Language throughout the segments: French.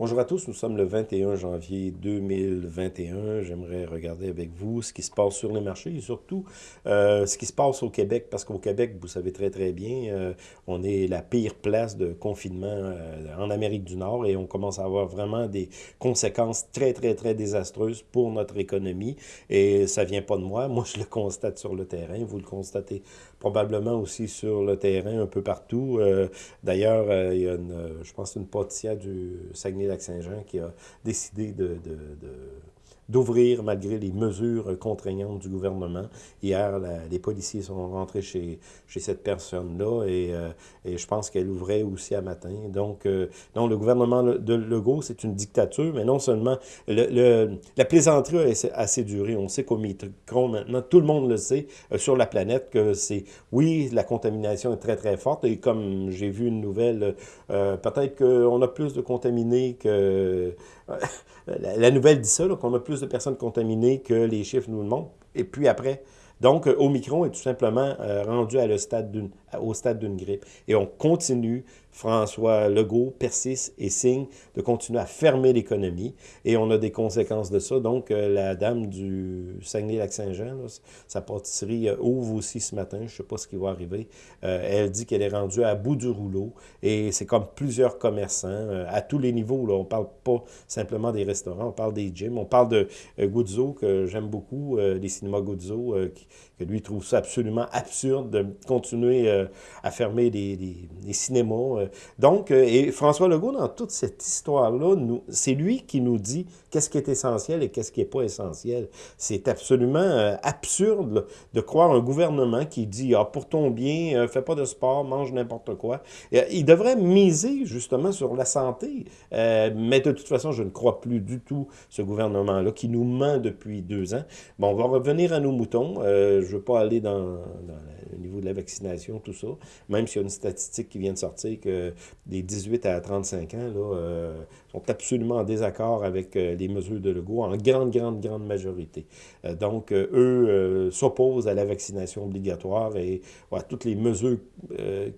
Bonjour à tous, nous sommes le 21 janvier 2021. J'aimerais regarder avec vous ce qui se passe sur les marchés et surtout euh, ce qui se passe au Québec, parce qu'au Québec, vous savez très très bien, euh, on est la pire place de confinement euh, en Amérique du Nord et on commence à avoir vraiment des conséquences très très très désastreuses pour notre économie. Et ça vient pas de moi, moi je le constate sur le terrain, vous le constatez probablement aussi sur le terrain un peu partout. D'ailleurs, il y a une, je pense une pâtissière du Saguenay Saint-Jean qui a décidé de, d'ouvrir malgré les mesures contraignantes du gouvernement. Hier, les policiers sont rentrés chez, chez cette personne-là et, euh, et, je pense qu'elle ouvrait aussi à matin. Donc, euh, non, le gouvernement de Legault, c'est une dictature, mais non seulement... Le, la plaisanterie a assez duré. On sait qu'au Micron, maintenant, tout le monde le sait euh, sur la planète que c'est... Oui, la contamination est très, très forte et comme j'ai vu une nouvelle, peut-être qu'on a plus de contaminés que... la, nouvelle dit ça, qu'on a plus de personnes contaminées que les chiffres nous le montrent. Et puis après, donc, Omicron est tout simplement rendu le stade au stade d'une grippe. Et on continue François Legault persiste et signe de continuer à fermer l'économie et on a des conséquences de ça. Donc, euh, la dame du Saguenay-Lac-Saint-Jean, sa pâtisserie euh, ouvre aussi ce matin, je ne sais pas ce qui va arriver. Euh, elle dit qu'elle est rendue à bout du rouleau et c'est comme plusieurs commerçants à tous les niveaux. Là. On ne parle pas simplement des restaurants, on parle des gyms, on parle de Guzzo que j'aime beaucoup, les cinémas Guzzo, que lui trouve ça absolument absurde de continuer à fermer des cinémas donc, euh, et François Legault, dans toute cette histoire-là, c'est lui qui nous dit qu'est-ce qui est essentiel et qu'est-ce qui n'est pas essentiel. C'est absolument euh, absurde de croire un gouvernement qui dit « Ah, pour ton bien, fais pas de sport, mange n'importe quoi. » Il devrait miser justement sur la santé. mais de toute façon, je ne crois plus du tout ce gouvernement-là qui nous ment depuis deux ans. Bon, on va revenir à nos moutons. je ne veux pas aller dans, dans le niveau de la vaccination, tout ça, même s'il y a une statistique qui vient de sortir que des 18 à 35 ans là, euh, sont absolument en désaccord avec euh, les mesures de Legault, en grande, grande, grande majorité. Euh, donc, eux s'opposent à la vaccination obligatoire et à toutes les mesures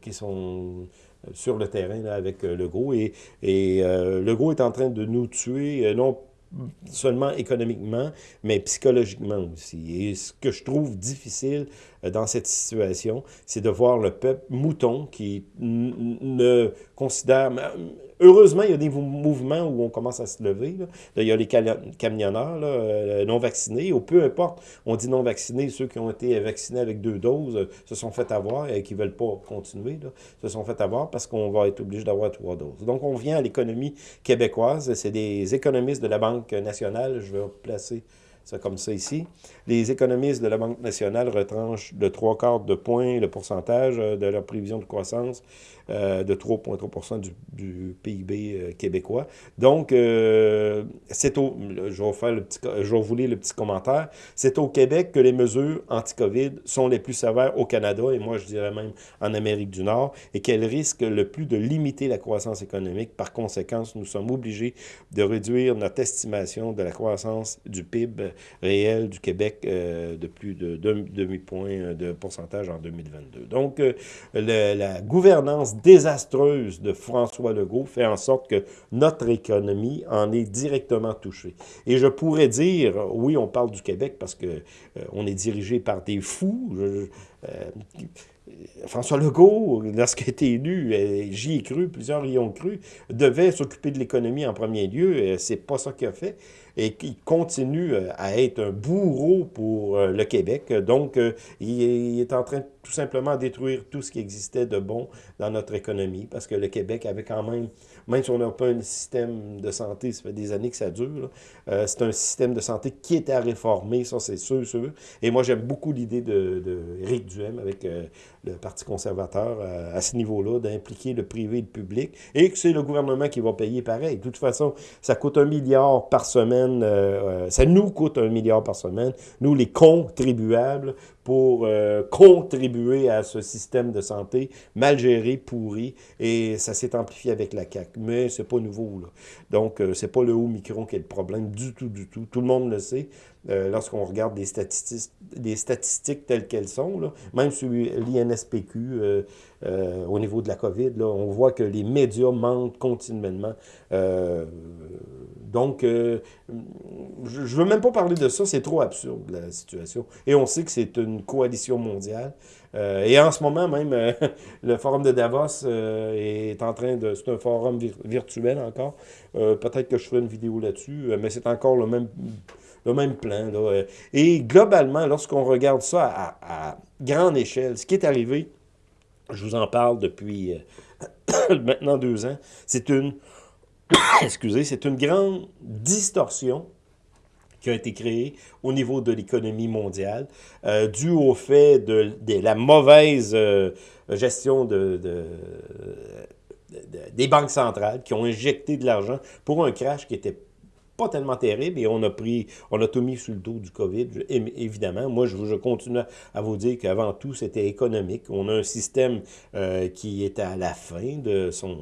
qui sont sur le terrain avec Legault. Et, et Legault est en train de nous tuer, non seulement économiquement, mais psychologiquement aussi. Et ce que je trouve difficile dans cette situation, c'est de voir le peuple mouton qui ne considère... Heureusement, il y a des mouvements où on commence à se lever. il y a les camionneurs euh, non vaccinés, ou peu importe, on dit non vaccinés, ceux qui ont été vaccinés avec deux doses euh, se sont fait avoir et qui ne veulent pas continuer, se sont fait avoir parce qu'on va être obligé d'avoir trois doses. Donc, on vient à l'économie québécoise. C'est des économistes de la Banque nationale, je vais placer c'est comme ça ici. Les économistes de la Banque nationale retranchent de trois quarts de point le pourcentage euh, de leur prévision de croissance euh, de 3,3 du, du, PIB euh, québécois. Donc, c'est au, je vais, faire le petit, je vais vous lire le petit commentaire, c'est au Québec que les mesures anti-COVID sont les plus sévères au Canada, et moi je dirais même en Amérique du Nord, et qu'elles risquent le plus de limiter la croissance économique. Par conséquent, nous sommes obligés de réduire notre estimation de la croissance du PIB réel du Québec euh, de plus de demi-point euh, de pourcentage en 2022. Donc, euh, la gouvernance désastreuse de François Legault fait en sorte que notre économie en est directement touchée. Et je pourrais dire, oui, on parle du Québec parce que on est dirigé par des fous. François Legault, lorsqu'il a été élu, j'y ai cru, plusieurs y ont cru, devait s'occuper de l'économie en premier lieu. C'est pas ça qu'il a fait et qui continue euh, à être un bourreau pour euh, le Québec. Donc, euh, il est en train tout simplement de détruire tout ce qui existait de bon dans notre économie, parce que le Québec avait quand même, même si on n'a pas un système de santé, ça fait des années que ça dure, c'est un système de santé qui est à réformer, ça c'est sûr, sûr. Et moi, j'aime beaucoup l'idée de, de Duhem avec le Parti conservateur à ce niveau-là, d'impliquer le privé et le public, et que c'est le gouvernement qui va payer pareil. De toute façon, ça coûte un milliard par semaine euh, euh, ça nous coûte un milliard par semaine, nous les contribuables, pour euh, contribuer à ce système de santé mal géré, pourri, et ça s'est amplifié avec la CAQ. Mais c'est pas nouveau, là. Donc, euh, c'est pas le haut micron qui est le problème du tout, du tout. Tout le monde le sait. Euh, lorsqu'on regarde des statistiques, telles qu'elles sont, là, même sur l'INSPQ, euh, au niveau de la COVID, là, on voit que les médias mentent continuellement. donc, je ne veux même pas parler de ça, c'est trop absurde, la situation. Et on sait que c'est une coalition mondiale. et en ce moment même, le forum de Davos est en train de... C'est un forum virtuel encore. Peut-être que je ferai une vidéo là-dessus, mais c'est encore le même le même plan. Là. Et globalement, lorsqu'on regarde ça à, grande échelle, ce qui est arrivé, je vous en parle depuis euh, maintenant deux ans, c'est une, excusez, c'est une grande distorsion qui a été créée au niveau de l'économie mondiale, euh, au fait de, la mauvaise euh, gestion de, des banques centrales qui ont injecté de l'argent pour un crash qui était pas tellement terrible et on a pris, on a tout mis sur le dos du COVID, évidemment. Moi, je, je continue à vous dire qu'avant tout, c'était économique. On a un système euh, qui est à la fin de son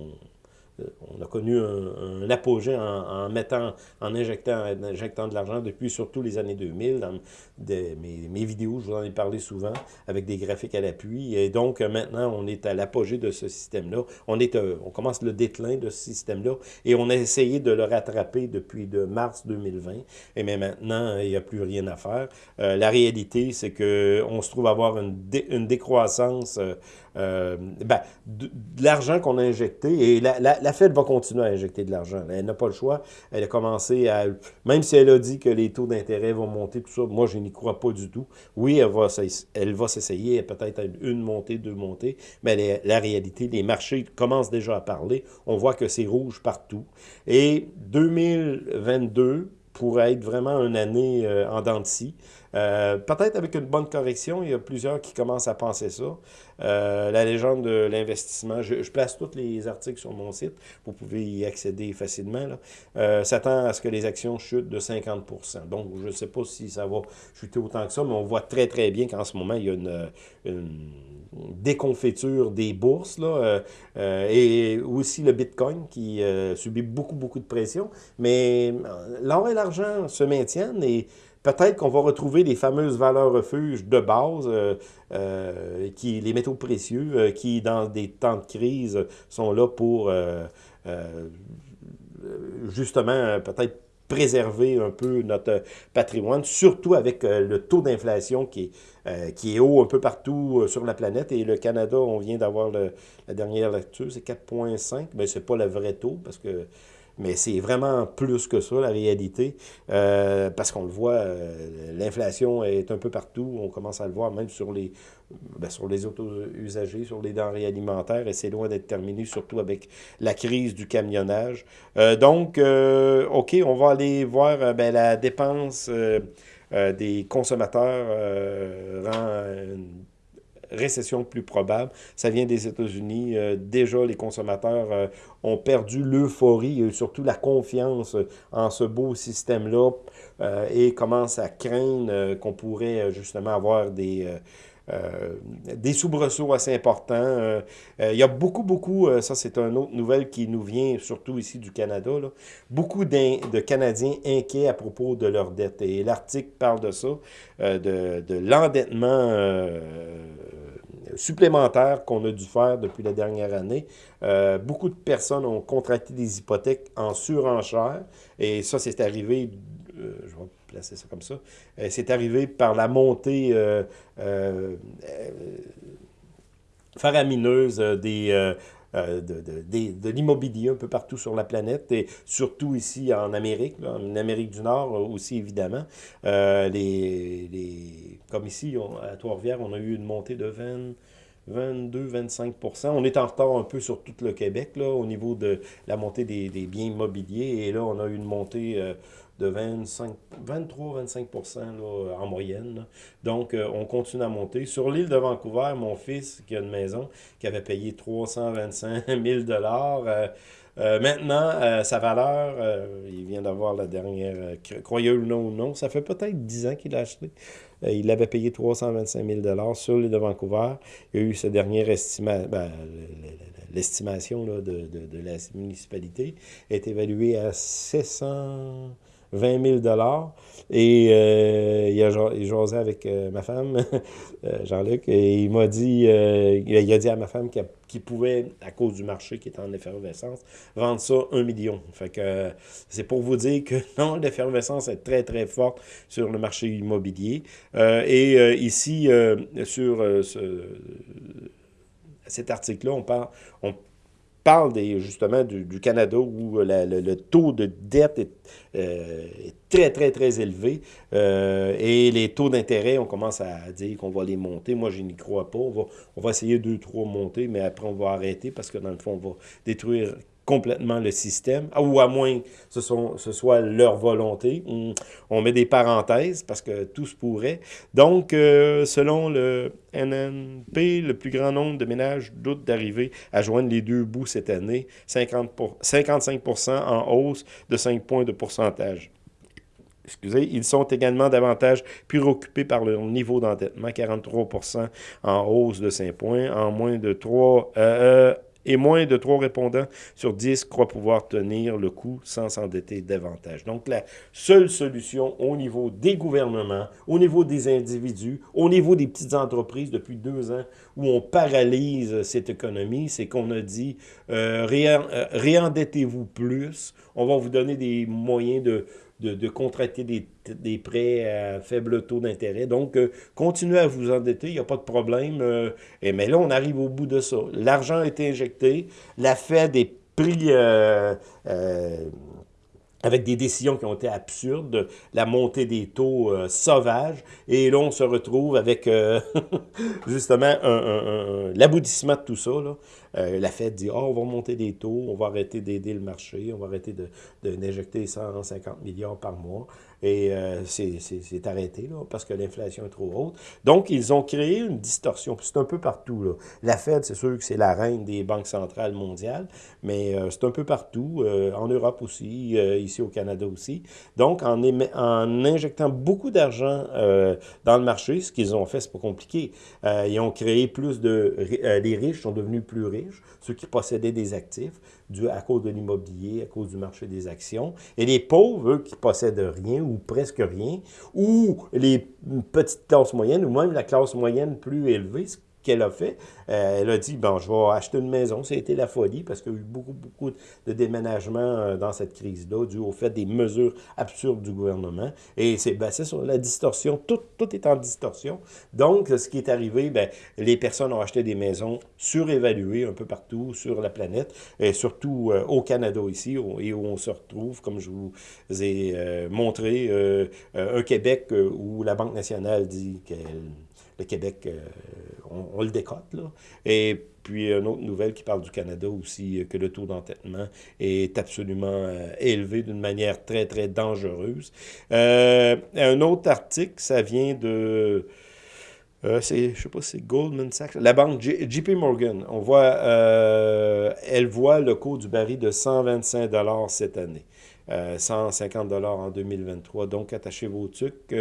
on a connu un, apogée en, mettant, en injectant, injectant de l'argent depuis surtout les années 2000. Dans mes, vidéos, je vous en ai parlé souvent, avec des graphiques à l'appui. Et donc, maintenant, on est à l'apogée de ce système-là. On, euh, on commence le déclin de ce système-là et on a essayé de le rattraper depuis de mars 2020. Et mais maintenant, il n'y a plus rien à faire. Euh, la réalité, c'est qu'on se trouve avoir une, une décroissance euh, euh, ben, de, l'argent qu'on a injecté, et la, Fed va continuer à injecter de l'argent. Elle n'a pas le choix. Elle a commencé à... Même si elle a dit que les taux d'intérêt vont monter, tout ça, moi, je n'y crois pas du tout. Oui, elle va, elle va s'essayer, peut-être une montée, deux montées, mais la réalité, les marchés commencent déjà à parler. On voit que c'est rouge partout. Et 2022 pourrait être vraiment une année euh, en dents de scie. Euh, peut-être avec une bonne correction, il y a plusieurs qui commencent à penser ça. Euh, la légende de l'investissement, je, place tous les articles sur mon site, vous pouvez y accéder facilement. Euh, s'attend à ce que les actions chutent de 50% Donc, je ne sais pas si ça va chuter autant que ça, mais on voit très très bien qu'en ce moment, il y a une, déconfiture des bourses, là, et aussi le Bitcoin qui subit beaucoup, beaucoup de pression. Mais l'or et l'argent se maintiennent et Peut-être qu'on va retrouver les fameuses valeurs refuges de base, euh, euh, qui, les métaux précieux, euh, qui, dans des temps de crise, sont là pour justement peut-être préserver un peu notre patrimoine, surtout avec le taux d'inflation qui, qui est haut un peu partout sur la planète. Et le Canada, on vient d'avoir la dernière lecture, c'est 4,5, mais ce n'est pas le vrai taux, parce que mais c'est vraiment plus que ça, la réalité, euh, parce qu'on le voit, euh, l'inflation est un peu partout, on commence à le voir même sur les, ben, sur les auto-usagers, sur les denrées alimentaires, et c'est loin d'être terminé, surtout avec la crise du camionnage. Euh, donc, OK, on va aller voir ben, la dépense des consommateurs rend récession plus probable. Ça vient des États-Unis. Euh, déjà, les consommateurs euh, ont perdu l'euphorie et surtout la confiance en ce beau système-là et commencent à craindre qu'on pourrait justement avoir des... des soubresauts assez importants. Il y a beaucoup, beaucoup, ça c'est une autre nouvelle qui nous vient surtout ici du Canada, là, beaucoup de Canadiens inquiets à propos de leur dette. Et l'article parle de ça, de, de l'endettement supplémentaires qu'on a dû faire depuis la dernière année. Euh, beaucoup de personnes ont contracté des hypothèques en surenchère et ça, c'est arrivé, euh, je vais placer ça comme ça, euh, c'est arrivé par la montée faramineuse des... de, de, de, l'immobilier un peu partout sur la planète et surtout ici en Amérique, en Amérique du Nord aussi évidemment. les, les, comme ici, à Trois-Rivières, on a eu une montée de 20, 22-25 On est en retard un peu sur tout le Québec là, au niveau de la montée des, biens immobiliers. Et là, on a eu une montée euh, de 23-25% en moyenne. Donc, euh, on continue à monter. Sur l'île de Vancouver, mon fils, qui a une maison, qui avait payé 325 000 maintenant, sa valeur, il vient d'avoir la dernière, croyez ou non ou non, ça fait peut-être 10 ans qu'il a acheté. il avait payé 325 000 sur l'île de Vancouver. Il y a eu ce dernier estimation, ben, l'estimation de, de, la municipalité est évaluée à 700... 20 000 Et euh, il, a, jasé avec euh, ma femme, euh, Jean-Luc, et il m'a dit, il a dit à ma femme qu'il pouvait, à cause du marché qui est en effervescence, vendre ça un million. Fait que c'est pour vous dire que non, l'effervescence est très, très forte sur le marché immobilier. et ici, sur ce, cet article-là, on parle, on parle des, justement du, Canada où le, taux de dette euh, est, très, très, très élevé euh, et les taux d'intérêt, on commence à dire qu'on va les monter. Moi, je n'y crois pas. On va, on va essayer deux, trois monter, mais après, on va arrêter parce que dans le fond, on va détruire complètement le système, ou à moins que ce, soit leur volonté. On met des parenthèses parce que tout se pourrait. Donc, euh, selon le NNP, le plus grand nombre de ménages doutent d'arriver à joindre les deux bouts cette année, 50 55% en hausse de 5 points de pourcentage. Excusez, ils sont également davantage préoccupés par leur niveau d'endettement, 43% en hausse de 5 points, en moins de 3... Euh, et moins de 3 répondants sur 10 croient pouvoir tenir le coup sans s'endetter davantage. Donc, la seule solution au niveau des gouvernements, au niveau des individus, au niveau des petites entreprises depuis deux ans où on paralyse cette économie, c'est qu'on a dit euh, euh réendettez-vous plus, on va vous donner des moyens de de, contracter des, prêts à faible taux d'intérêt. Donc, euh, continuez à vous endetter, il n'y a pas de problème. Euh, et, mais là, on arrive au bout de ça. L'argent a été injecté, la Fed est pris... Euh, avec des décisions qui ont été absurdes, la montée des taux sauvages, et là, on se retrouve avec justement l'aboutissement de tout ça. Là. Euh, la Fed dit, oh, on va monter des taux, on va arrêter d'aider le marché, on va arrêter d'injecter de, 150 milliards par mois. Et euh, c'est arrêté, là, parce que l'inflation est trop haute. Donc, ils ont créé une distorsion. C'est un peu partout. Là. La Fed, c'est sûr que c'est la reine des banques centrales mondiales, mais euh, c'est un peu partout, en Europe aussi, ici au Canada aussi. Donc, en, en injectant beaucoup d'argent dans le marché, ce qu'ils ont fait, c'est pas compliqué. ils ont créé plus de... les riches sont devenus plus riches ceux qui possédaient des actifs, dû à cause de l'immobilier, à cause du marché des actions. Et les pauvres, eux, qui possèdent rien ou presque rien, ou les petites classes moyennes, ou même la classe moyenne plus élevée, qu'elle a fait. Euh, elle a dit, bon, je vais acheter une maison. Ça a été la folie parce qu'il y a eu beaucoup, beaucoup de déménagements euh, dans cette crise-là, dû au fait des mesures absurdes du gouvernement. Et c'est basé sur la distorsion. Tout, tout est en distorsion. Donc, ce qui est arrivé, ben, les personnes ont acheté des maisons surévaluées un peu partout sur la planète, et surtout euh, au Canada ici, et où on se retrouve, comme je vous ai montré, un Québec où la Banque nationale dit qu'elle le Québec, euh, on, le décote. Là. Et puis, une autre nouvelle qui parle du Canada aussi, euh, que le taux d'entêtement est absolument euh, élevé d'une manière très, très dangereuse. un autre article, ça vient de... c'est, je sais pas si c'est Goldman Sachs, la banque JP Morgan. On voit, elle voit le coût du baril de 125 cette année. 150 en 2023. Donc, attachez vos trucs.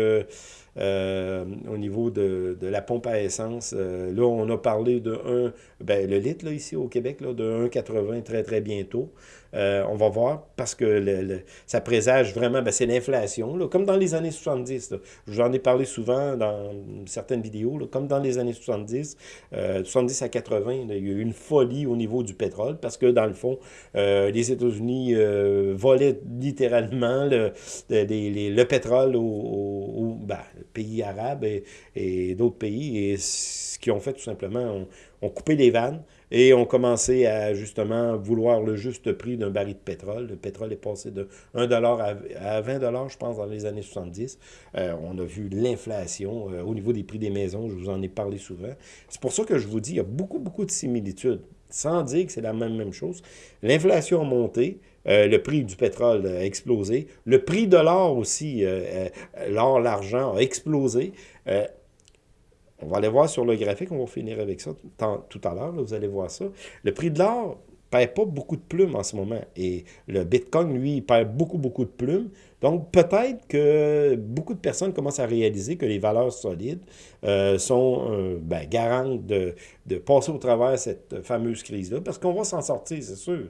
Euh, au niveau de, de, la pompe à essence. Euh, là, on a parlé de 1, ben, le litre ici au Québec, là, de 1,80 très, très bientôt. Euh, on va voir parce que ça présage vraiment, ben, c'est l'inflation, comme dans les années 70. J'en ai parlé souvent dans certaines vidéos, comme dans les années 70, 70 à 80, il y a eu une folie au niveau du pétrole parce que dans le fond, les États-Unis volaient littéralement le, le pétrole au, au ben, pays arabes et, d'autres pays, et ce qu'ils ont fait tout simplement, ont, coupé les vannes et ont commencé à justement vouloir le juste prix d'un baril de pétrole. Le pétrole est passé de 1 dollar à 20 dollars, je pense, dans les années 70. Euh, on a vu l'inflation euh, au niveau des prix des maisons, je vous en ai parlé souvent. C'est pour ça que je vous dis, il y a beaucoup, beaucoup de similitudes, sans dire que c'est la même, même chose. L'inflation a monté, euh, le prix du pétrole a explosé. Le prix de l'or aussi, l'or, l'argent a explosé. On va aller voir sur le graphique, on va finir avec ça tout à l'heure, vous allez voir ça. Le prix de l'or, perd pas beaucoup de plumes en ce moment. Et le Bitcoin, lui, il perd beaucoup, beaucoup de plumes. Donc, peut-être que beaucoup de personnes commencent à réaliser que les valeurs solides euh, sont euh, ben, garantes de, de, passer au travers cette fameuse crise-là, parce qu'on va s'en sortir, c'est sûr.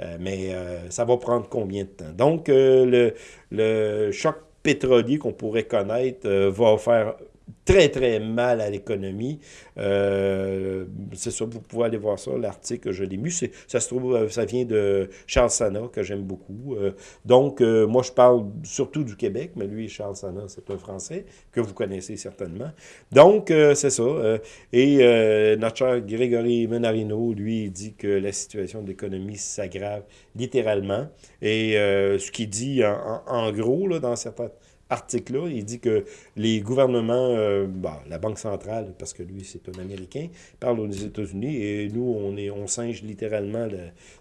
Euh, mais ça va prendre combien de temps? Donc, le, le choc pétrolier qu'on pourrait connaître va faire très, très mal à l'économie. Euh, c'est ça, vous pouvez aller voir ça, l'article, je l'ai lu. Ça se trouve, euh, ça vient de Charles Sana, que j'aime beaucoup. Euh, donc, moi, je parle surtout du Québec, mais lui, Charles Sana, c'est un Français que vous connaissez certainement. Donc, c'est ça. et notre cher Grégory Menarino, lui, dit que la situation de l'économie s'aggrave littéralement. Et ce qu'il dit, en, gros, dans certains article-là, il dit que les gouvernements, euh, bah, la Banque centrale, parce que lui, c'est un Américain, parle aux États-Unis, et nous, on, est, singe littéralement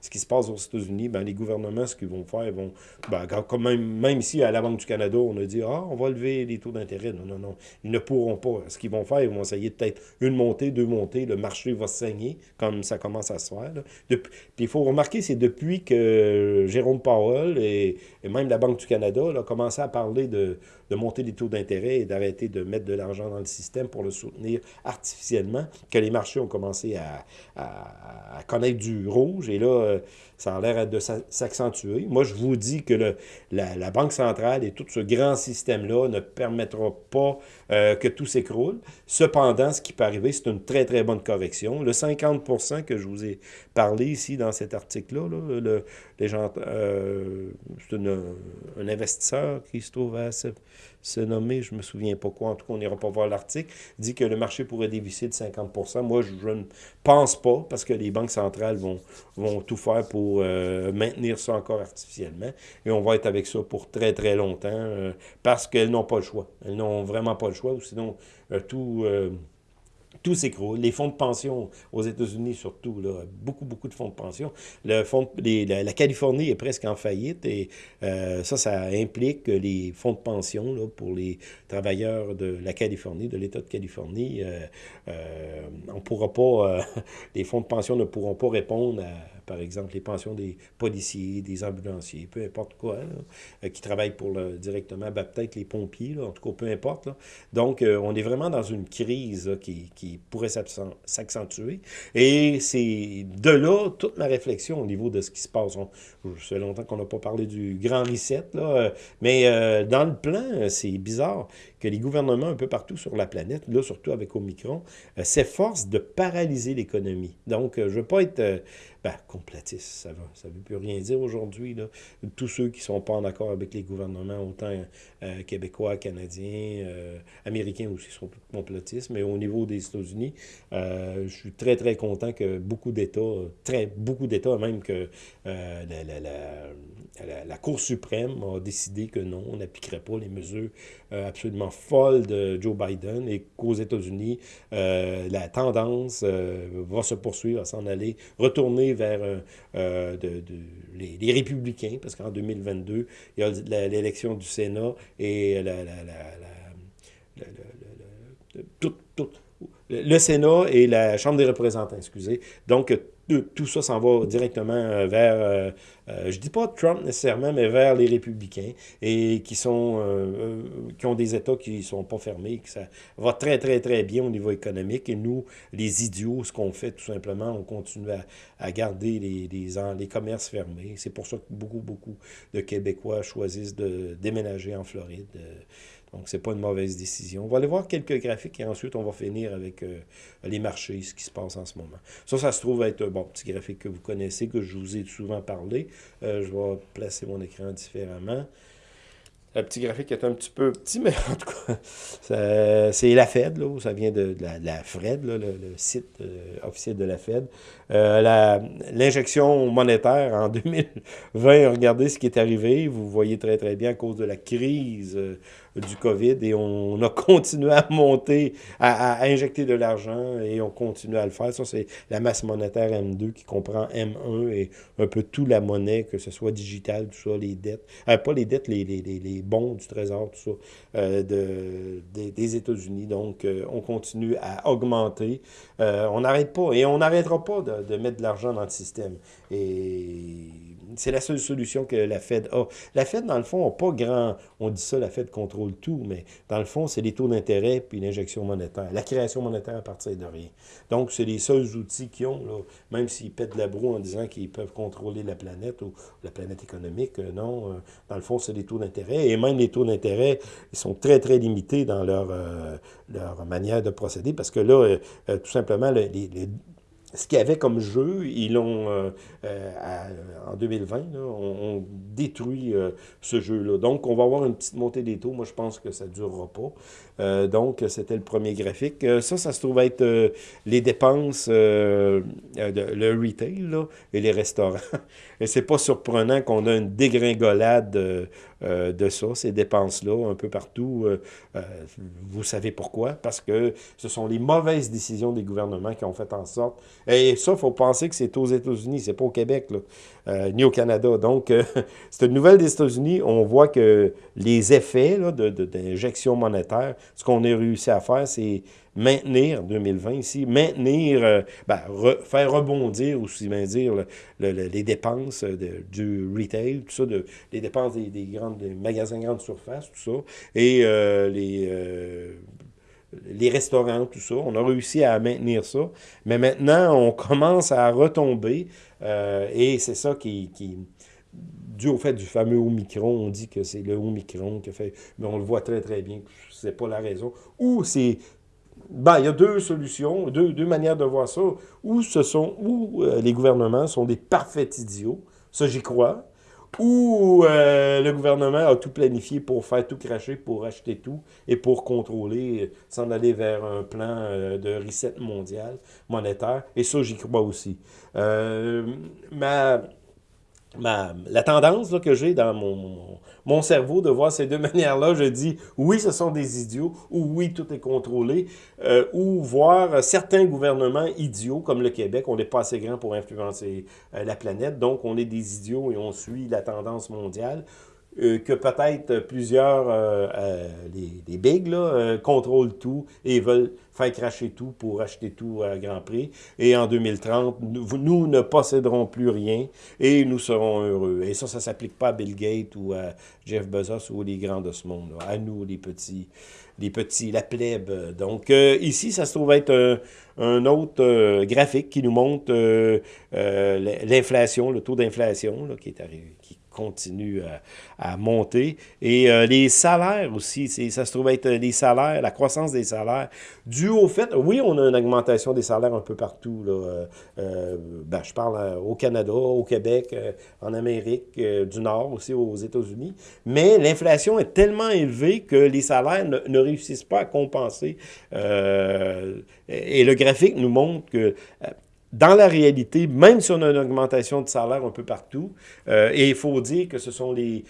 ce qui se passe aux États-Unis. Ben, les gouvernements, ce qu'ils vont faire, ils vont... Ben, même, même ici, à la Banque du Canada, on a dit, ah, on va lever les taux d'intérêt. Non, non, non, ils ne pourront pas. Ce qu'ils vont faire, ils vont essayer peut-être une montée, deux montées, le marché va saigner, comme ça commence à se faire. Puis il faut remarquer, c'est depuis que Jérôme Powell et même la Banque du Canada ont commencé à parler de de, monter les taux d'intérêt et d'arrêter de mettre de l'argent dans le système pour le soutenir artificiellement, que les marchés ont commencé à, à, connaître du rouge. Et là, euh, ça a l'air de s'accentuer. Moi, je vous dis que la, Banque centrale et tout ce grand système-là ne permettra pas euh, que tout s'écroule. Cependant, ce qui peut arriver, c'est une très, très bonne correction. Le 50% que je vous ai parlé ici dans cet article-là, le, les gens, euh, c'est un investisseur qui se trouve à se nommer, je ne me souviens pas quoi, en tout cas, on n'ira pas voir l'article, dit que le marché pourrait dévisser de 50% Moi, je, ne pense pas, parce que les banques centrales vont, vont tout faire pour euh, maintenir ça encore artificiellement. Et on va être avec ça pour très, très longtemps, euh, parce qu'elles n'ont pas le choix. Elles n'ont vraiment pas le choix, ou sinon, euh, tout tout s'écroule. Les fonds de pension aux États-Unis, surtout, là, beaucoup, beaucoup de fonds de pension. Le fond la, Californie est presque en faillite et euh, ça, ça implique que les fonds de pension là, pour les travailleurs de la Californie, de l'État de Californie, euh, euh, on pourra pas, les fonds de pension ne pourront pas répondre à par exemple les pensions des policiers, des ambulanciers, peu importe quoi, euh, qui travaillent pour le, directement, ben, peut-être les pompiers, là, en tout cas, peu importe. Là. Donc, euh, on est vraiment dans une crise qui, qui, pourrait s'accentuer. Et c'est de là toute ma réflexion au niveau de ce qui se passe. On, ça fait longtemps qu'on n'a pas parlé du grand reset, là, euh, mais dans le plan, c'est bizarre que les gouvernements un peu partout sur la planète, là surtout avec Omicron, s'efforcent de paralyser l'économie. Donc, je ne veux pas être ben, complotiste, ça ne veut plus rien dire aujourd'hui. Tous ceux qui ne sont pas en accord avec les gouvernements, autant euh, québécois, canadiens, euh, américains aussi sont complotistes, mais au niveau des États-Unis, euh, je suis très, très content que beaucoup d'États, très beaucoup d'États, même que la, la, la, Cour suprême a décidé que non, on n'appliquerait pas les mesures absolument folles de Joe Biden et qu'aux États-Unis, la tendance va se poursuivre, va s'en aller, retourner vers euh, euh, les, républicains, parce qu'en 2022, il y a l'élection du Sénat et la, la, la, le Sénat et la Chambre des représentants, excusez. Donc, tout ça s'en va directement euh, vers, euh, euh, je dis pas Trump nécessairement, mais vers les républicains, et qui sont qui ont des États qui sont pas fermés, que ça va très, très, très bien au niveau économique. Et nous, les idiots, ce qu'on fait, tout simplement, on continue à, garder les, les, les commerces fermés. C'est pour ça que beaucoup, beaucoup de Québécois choisissent de déménager en Floride. Donc, ce n'est pas une mauvaise décision. On va aller voir quelques graphiques et ensuite, on va finir avec euh, les marchés, ce qui se passe en ce moment. Ça, ça se trouve être un bon petit graphique que vous connaissez, que je vous ai souvent parlé. Euh, je vais placer mon écran différemment. Le petit graphique est un petit peu petit, mais en tout cas, c'est la Fed, là, ça vient de, la, Fred, le, site euh, officiel de la Fed. L'injection monétaire en 2020, regardez ce qui est arrivé. Vous voyez très, très bien à cause de la crise du COVID et on a continué à monter, à, à injecter de l'argent et on continue à le faire. Ça, c'est la masse monétaire M2 qui comprend M1 et un peu toute la monnaie, que ce soit digital, tout ça, les dettes. Euh, pas les dettes, les, les, les, bons du Trésor, tout ça, de, des, États-Unis. Donc, on continue à augmenter. on n'arrête pas, et on n'arrêtera pas de, de mettre de l'argent dans le système. Et c'est la seule solution que la Fed a. La Fed, dans le fond, n'a pas grand... On dit ça, la Fed contrôle tout, mais dans le fond, c'est les taux d'intérêt puis l'injection monétaire. La création monétaire à partir de rien. Donc, c'est les seuls outils qu'ils ont, là, même s'ils pètent la broue en disant qu'ils peuvent contrôler la planète ou la planète économique. Euh, non, euh, dans le fond, c'est les taux d'intérêt. Et même les taux d'intérêt, ils sont très, très limités dans leur, euh, leur manière de procéder parce que là, tout simplement, les, les ce qu'il y avait comme jeu, ils l'ont, euh, euh, en 2020, on, détruit euh, ce jeu-là. Donc, on va avoir une petite montée des taux. Moi, je pense que ça ne durera pas. donc, c'était le premier graphique. ça, ça se trouve être les dépenses, de, le retail et les restaurants. et c'est pas surprenant qu'on a une dégringolade de ça, ces dépenses-là, un peu partout. Euh, euh, vous savez pourquoi? Parce que ce sont les mauvaises décisions des gouvernements qui ont fait en sorte... Et ça, il faut penser que c'est aux États-Unis, c'est pas au Québec, ni au Canada. Donc, c'est une nouvelle des États-Unis. On voit que les effets d'injection monétaire, ce qu'on a réussi à faire, c'est maintenir, 2020 ici, maintenir, euh, ben, faire rebondir, aussi bien dire, les dépenses du retail, tout ça, de, les dépenses des, des grandes des magasins grande surface, tout ça, et euh, les, euh, les restaurants, tout ça. On a réussi à maintenir ça, mais maintenant, on commence à retomber, et c'est ça qui... qui dû au fait du fameux Omicron, on dit que c'est le Omicron qui fait, mais on le voit très très bien, c'est pas la raison, ou c'est ben, il y a deux solutions, deux, deux, manières de voir ça. Ou ce sont, ou euh, les gouvernements sont des parfaits idiots, ça j'y crois, ou euh, le gouvernement a tout planifié pour faire tout cracher, pour acheter tout et pour contrôler, s'en aller vers un plan euh, de reset mondial, monétaire. Et ça, j'y crois aussi. ma la tendance que j'ai dans mon, mon, cerveau de voir ces deux manières-là, je dis oui, ce sont des idiots, ou oui, tout est contrôlé, euh, ou voir certains gouvernements idiots, comme le Québec, on n'est pas assez grand pour influencer euh, la planète, donc on est des idiots et on suit la tendance mondiale, euh, que peut-être plusieurs, euh, euh, les, bigs, là, contrôlent tout et veulent faire cracher tout pour acheter tout à grand prix. Et en 2030, nous, ne posséderons plus rien et nous serons heureux. Et ça, ça ne s'applique pas à Bill Gates ou à Jeff Bezos ou les grands de ce monde. À nous, les petits, les petits, la plèbe. Donc, ici, ça se trouve être un, autre graphique qui nous montre l'inflation, le taux d'inflation qui est arrivé, continue à, monter. Et euh, les salaires aussi, ça se trouve être les salaires, la croissance des salaires, dû au fait, oui, on a une augmentation des salaires un peu partout. Là, euh, euh, ben, je parle au Canada, au Québec, en Amérique du Nord, aussi aux États-Unis, mais l'inflation est tellement élevée que les salaires ne réussissent pas à compenser. et le graphique nous montre que dans la réalité, même si on a une augmentation de salaire un peu partout, euh, et il faut dire que ce sont les,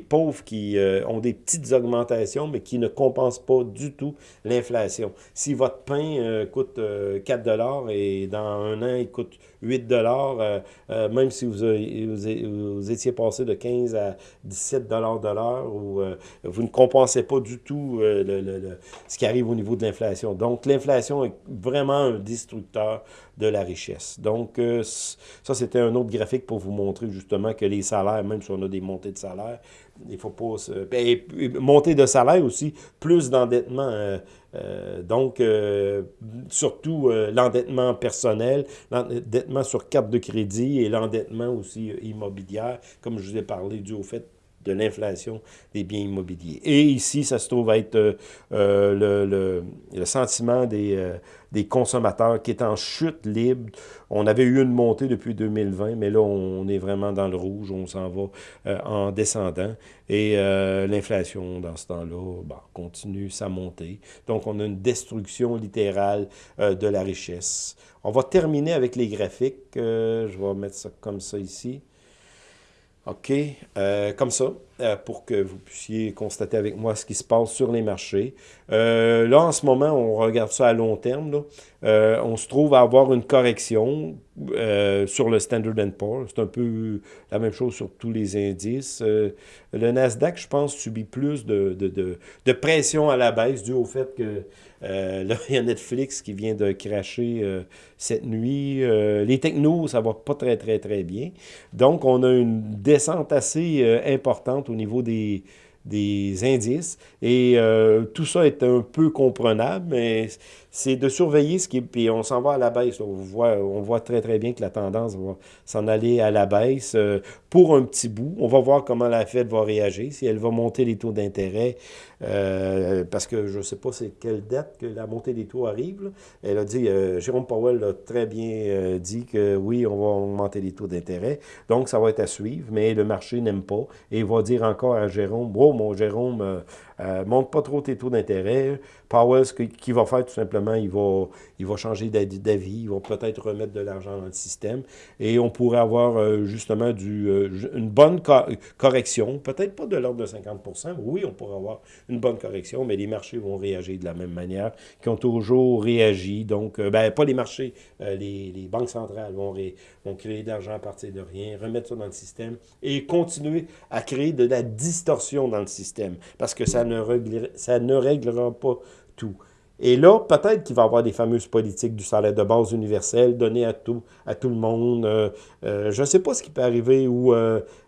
pauvres qui euh, ont des petites augmentations, mais qui ne compensent pas du tout l'inflation. Si votre pain euh, coûte 4 et dans un an, il coûte 8 même si vous, étiez passé de 15 à 17 de l'heure, ou vous ne compensez pas du tout le, ce qui arrive au niveau de l'inflation. Donc, l'inflation est vraiment un destructeur de la richesse. Donc, euh, ça, c'était un autre graphique pour vous montrer justement que les salaires, même si on a des montées de salaire, il faut pas se... Ben, montée de salaire aussi, plus d'endettement. Euh, euh, donc, surtout l'endettement personnel, l'endettement sur carte de crédit et l'endettement aussi immobilière, comme je vous ai parlé, dû au fait de l'inflation des biens immobiliers. Et ici, ça se trouve être euh, euh, le, le, sentiment des, euh, des, consommateurs qui est en chute libre. On avait eu une montée depuis 2020, mais là, on est vraiment dans le rouge, on s'en va en descendant. Et l'inflation, dans ce temps-là, bah, continue sa montée. Donc, on a une destruction littérale de la richesse. On va terminer avec les graphiques. je vais mettre ça comme ça ici. OK, euh, comme ça. euh, pour que vous puissiez constater avec moi ce qui se passe sur les marchés. Euh, là, en ce moment, on regarde ça à long terme. On se trouve à avoir une correction sur le Standard Poor's. C'est un peu la même chose sur tous les indices. le Nasdaq, je pense, subit plus de, de, de, pression à la baisse dû au fait que là, il y a Netflix qui vient de cracher cette nuit. les technos, ça va pas très, très, très bien. Donc, on a une descente assez importante au niveau des, des indices. Et euh, tout ça est un peu comprenable, mais c'est de surveiller ce qui est... Puis on s'en va à la baisse. On voit, on voit très, très bien que la tendance va s'en aller à la baisse euh, pour un petit bout. On va voir comment la Fed va réagir, si elle va monter les taux d'intérêt, euh, parce que je ne sais pas c'est quelle date que la montée des taux arrive. Elle a dit, Jérôme Powell a très bien dit que oui, on va augmenter les taux d'intérêt. Donc, ça va être à suivre, mais le marché n'aime pas. Et va dire encore à Jérôme, oh, mon Jérôme, euh, euh, monte pas trop tes taux d'intérêt. Powell, ce qu'il va faire, tout simplement, il va, changer d'avis, il va peut-être remettre de l'argent dans le système, et on pourrait avoir euh, justement du, une bonne correction, peut-être pas de l'ordre de 50 oui, on pourrait avoir une bonne correction, mais les marchés vont réagir de la même manière qu'ils ont toujours réagi. Donc, ben, pas les marchés, les, banques centrales vont, créer de l'argent à partir de rien, remettre ça dans le système et continuer à créer de la distorsion dans le système, parce que ça ne réglera pas tout. Et là, peut-être qu'il va y avoir des fameuses politiques du salaire de base universel donné à tout, à tout le monde. Euh, euh, je ne sais pas ce qui peut arriver ou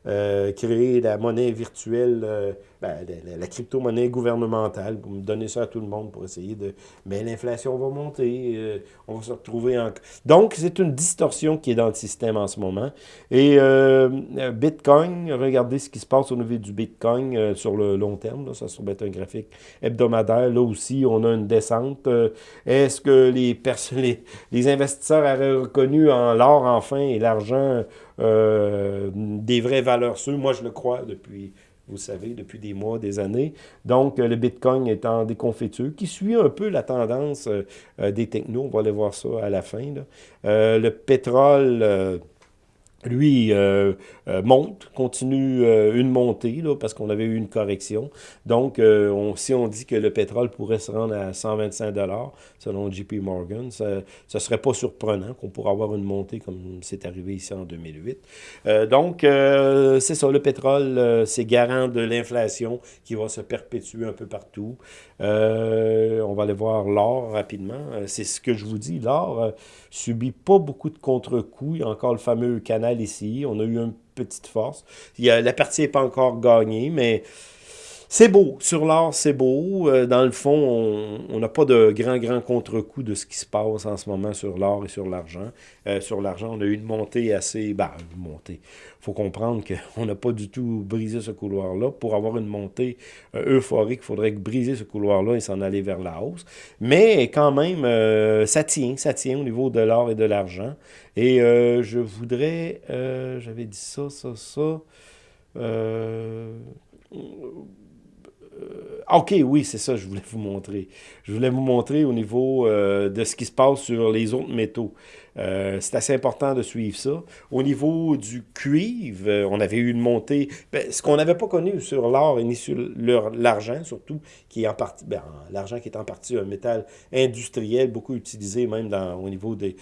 créer la monnaie virtuelle ben, la, crypto-monnaie gouvernementale, me donner ça à tout le monde pour essayer de... Mais l'inflation va monter, euh, on va se retrouver en... Donc, c'est une distorsion qui est dans le système en ce moment. Et euh, Bitcoin, regardez ce qui se passe au niveau du Bitcoin euh, sur le long terme. Là, ça se être un graphique hebdomadaire. Là aussi, on a une descente. Est-ce que les, les, les, investisseurs auraient reconnu en l'or enfin et l'argent des vraies valeurs sûres? Moi, je le crois depuis vous savez, depuis des mois, des années. Donc, euh, le Bitcoin est en déconfiture, qui suit un peu la tendance euh, euh, des technos. On va aller voir ça à la fin. le pétrole lui, euh, euh, monte, continue euh, une montée, là, parce qu'on avait eu une correction. Donc, on, si on dit que le pétrole pourrait se rendre à 125 selon JP Morgan, ça ne serait pas surprenant qu'on pourrait avoir une montée comme c'est arrivé ici en 2008. donc, c'est ça, le pétrole, c'est garant de l'inflation qui va se perpétuer un peu partout. on va aller voir l'or rapidement. c'est ce que je vous dis, l'or subit pas beaucoup de contre-coups. Il y a encore le fameux canal ici. On a eu une petite force. La partie n'est pas encore gagnée, mais c'est beau. Sur l'or, c'est beau. Euh, dans le fond, on n'a pas de grand, grand contre-coup de ce qui se passe en ce moment sur l'or et sur l'argent. Euh, sur l'argent, on a eu une montée assez... Bah, une montée. Il faut comprendre qu'on n'a pas du tout brisé ce couloir-là. Pour avoir une montée euh, euphorique, il faudrait briser ce couloir-là et s'en aller vers la hausse. Mais quand même, ça tient. Ça tient au niveau de l'or et de l'argent. Et je voudrais... J'avais dit ça, ça, ça... Euh, OK, oui, c'est ça, je voulais vous montrer. Je voulais vous montrer au niveau euh, de ce qui se passe sur les autres métaux. Euh, c'est assez important de suivre ça. Au niveau du cuivre, on avait eu une montée. Ben, ce qu'on n'avait pas connu sur l'or et ni sur l'argent, surtout, qui est en partie, ben, l'argent qui est en partie un métal industriel, beaucoup utilisé même au niveau de,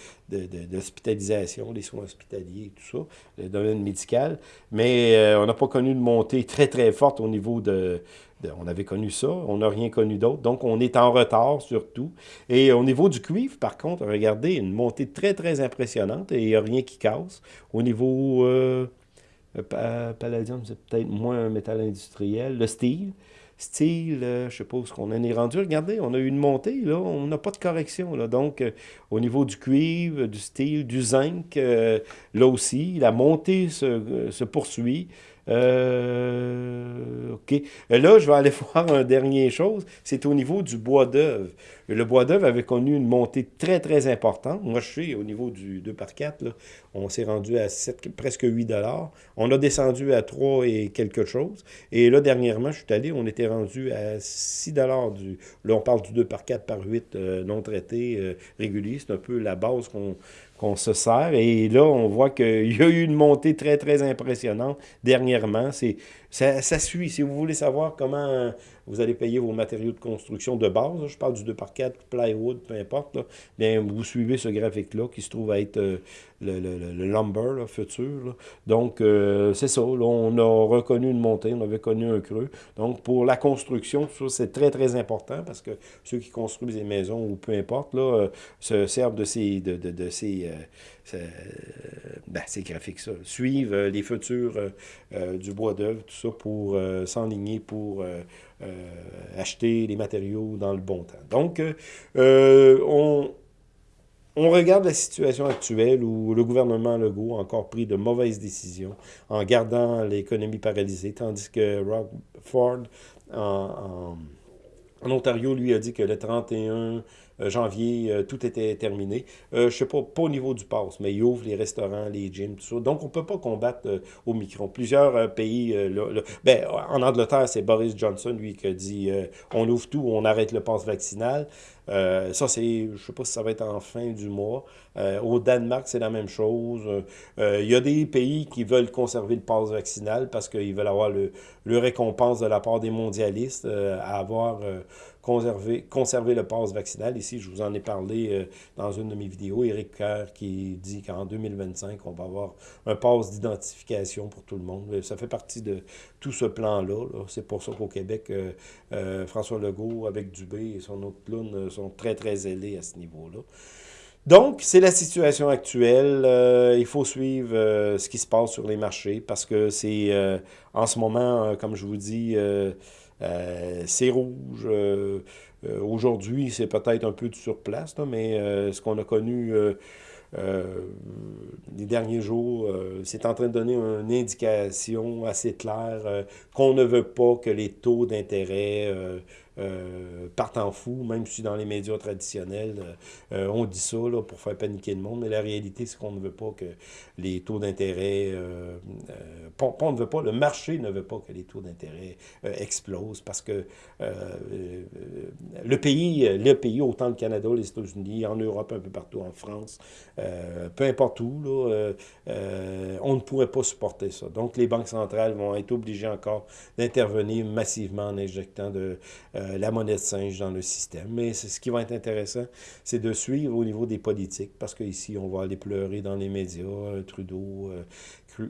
l'hospitalisation, les soins hospitaliers et tout ça, le domaine médical. Mais on n'a pas connu une montée très, très forte au niveau de, on avait connu ça, on n'a rien connu d'autre. Donc, on est en retard surtout. Et au niveau du cuivre, par contre, regardez, une montée très, très impressionnante et il n'y a rien qui casse. Au niveau euh, palladium, c'est peut-être moins un métal industriel. Le steel, style, euh, je sais pas qu'on en est rendu. Regardez, on a eu une montée, là, on n'a pas de correction. Là. Donc, euh, au niveau du cuivre, du steel, du zinc, là aussi, la montée se poursuit. Euh, OK. Là, je vais aller voir une dernière chose. C'est au niveau du bois d'œuvre. Le bois d'œuvre avait connu une montée très, très importante. Moi, je suis au niveau du 2 par 4, là, on s'est rendu à 7, presque 8 On a descendu à 3 et quelque chose. Et là, dernièrement, je suis allé, on était rendu à 6 du... Là, on parle du 2 par 4 par 8 euh, non traité euh, régulier. C'est un peu la base qu'on se sert. Et là, on voit qu'il y a eu une montée très, très impressionnante dernièrement. C'est ça, ça, suit. Si vous voulez savoir comment vous allez payer vos matériaux de construction de base, je parle du 2 par 4 plywood, peu importe, bien, vous suivez ce graphique-là qui se trouve à être euh, le, le, le, lumber futur. Donc, euh, c'est ça. on a reconnu une montée, on avait connu un creux. Donc, pour la construction, c'est très, très important parce que ceux qui construisent des maisons ou peu importe, là, euh, se servent de ces, de, de, de ces, ben, ces graphiques, ça. Suivent les futurs du bois d'œuvre, tout ça, pour s'enligner, pour acheter les matériaux dans le bon temps. Donc, on on regarde la situation actuelle où le gouvernement Legault a encore pris de mauvaises décisions en gardant l'économie paralysée, tandis que Rob Ford, en, Ontario, lui a dit que le 31 euh, janvier, euh, tout était terminé. Euh, je ne sais pas, pas au niveau du pass, mais il ouvre les restaurants, les gyms, tout ça. Donc, on ne peut pas combattre au micron. Plusieurs pays, ben, en Angleterre, c'est Boris Johnson, lui, qui dit on ouvre tout, on arrête le pass vaccinal. ça, c'est, je sais pas si ça va être en fin du mois. au Danemark, c'est la même chose. Il y a des pays qui veulent conserver le pass vaccinal parce qu'ils veulent avoir le, le, récompense de la part des mondialistes à avoir conserver, conserver le pass vaccinal. Ici, je vous en ai parlé euh, dans une de mes vidéos. Éric Kerr qui dit qu'en 2025, on va avoir un pass d'identification pour tout le monde. Euh, ça fait partie de tout ce plan-là. C'est pour ça qu'au Québec, euh, François Legault, avec Dubé et son autre clown, sont très, très zélés à ce niveau-là. Donc, c'est la situation actuelle. il faut suivre ce qui se passe sur les marchés parce que c'est en ce moment, comme je vous dis, euh, c'est rouge. Euh, euh, aujourd'hui, c'est peut-être un peu de surplace, mais ce qu'on a connu les derniers jours, c'est en train de donner une indication assez claire qu'on ne veut pas que les taux d'intérêt euh, partent en fou, même si dans les médias traditionnels, euh, euh, on dit ça là, pour faire paniquer le monde, mais la réalité, c'est qu'on ne veut pas que les taux d'intérêt... Euh, on ne veut pas, le marché ne veut pas que les taux d'intérêt explosent, parce que le pays, le pays, autant le Canada, les États-Unis, en Europe, un peu partout, en France, peu importe où, là, on ne pourrait pas supporter ça. Donc, les banques centrales vont être obligées encore d'intervenir massivement en injectant de la monnaie de singe dans le système. Mais ce qui va être intéressant, c'est de suivre au niveau des politiques, parce qu'ici, on va aller pleurer dans les médias, euh, Trudeau,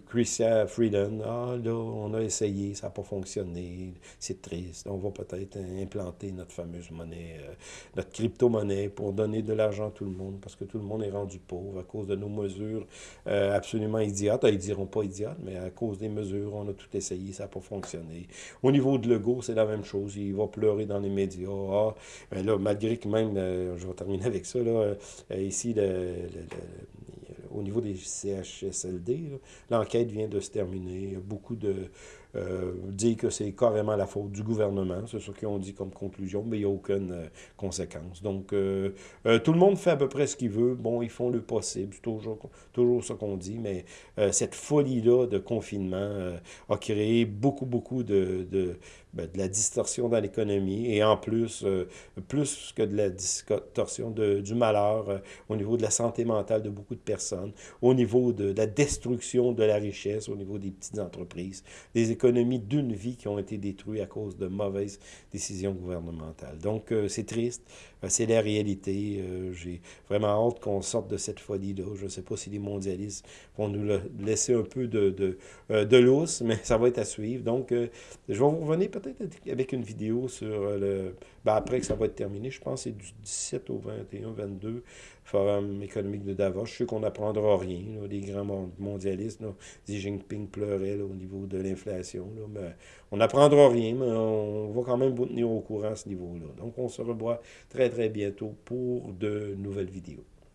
Christian Freeland, ah là, on a essayé, ça n'a pas fonctionné, c'est triste, on va peut-être implanter notre fameuse monnaie, euh, notre crypto-monnaie pour donner de l'argent à tout le monde, parce que tout le monde est rendu pauvre à cause de nos mesures euh, absolument idiotes. Ah, ils diront pas idiotes, mais à cause des mesures, on a tout essayé, ça n'a pas fonctionné. Au niveau de Legault, c'est la même chose, il va pleurer dans les médias. Ah, ben là, malgré que même, euh, je vais terminer avec ça, là, ici, le au niveau des CHSLD. L'enquête vient de se terminer. Beaucoup de, euh, dire que c'est carrément la faute du gouvernement. C'est ce qu'ils ont dit comme conclusion, mais il n'y a aucune euh, conséquence. Donc, euh, tout le monde fait à peu près ce qu'il veut. Bon, ils font le possible. C'est toujours, toujours ce qu'on dit, mais cette folie-là de confinement a créé beaucoup, beaucoup de, ben, de la distorsion dans l'économie et en plus, plus que de la distorsion de, du malheur au niveau de la santé mentale de beaucoup de personnes, au niveau de, la destruction de la richesse, au niveau des petites entreprises, des économies d'une vie qui ont été détruites à cause de mauvaises décisions gouvernementales. Donc, euh, c'est triste, euh, c'est la réalité. Euh, j'ai vraiment hâte qu'on sorte de cette folie-là. Je ne sais pas si les mondialistes vont nous laisser un peu de, de, lousse, mais ça va être à suivre. Donc, je vais vous revenir peut-être avec une vidéo sur le... Ben, après que ça va être terminé, je pense que c'est du 17 au 21, 22, Forum économique de Davos. Je sais qu'on n'apprendra rien. les grands mondialistes, Xi Jinping pleurait au niveau de l'inflation. On n'apprendra rien, mais on va quand même vous tenir au courant à ce niveau-là. Donc, on se revoit très, très bientôt pour de nouvelles vidéos.